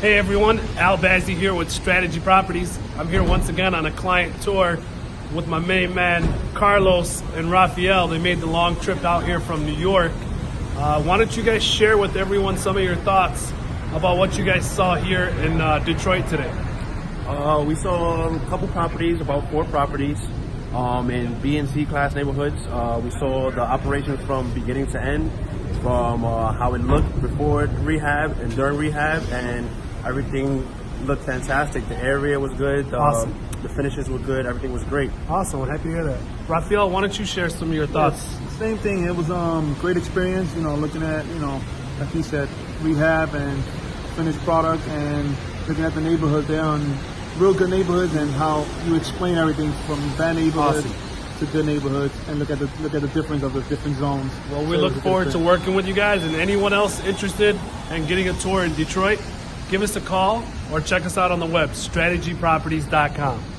Hey everyone, Al Bazzi here with Strategy Properties. I'm here once again on a client tour with my main man Carlos and Rafael. They made the long trip out here from New York. Uh, why don't you guys share with everyone some of your thoughts about what you guys saw here in uh, Detroit today? Uh, we saw a couple properties, about four properties, um, in B and C class neighborhoods. Uh, we saw the operations from beginning to end, from uh, how it looked before rehab and during rehab, and everything looked fantastic. The area was good. The, Awesome. the finishes were good. Everything was great. Awesome, I'm happy to hear that. Rafael, why don't you share some of your thoughts? Same thing. It was um great experience. You know, looking at you know, like he said, rehab and finished product, and looking at the neighborhood there on real good neighborhoods and how you explain everything from bad neighborhoods Awesome. To good neighborhoods, and look at the look at the difference of the different zones. Well, we So look it's a good forward to working with you guys and anyone else interested in getting a tour in Detroit, give us a call or check us out on the web, strategyproperties.com.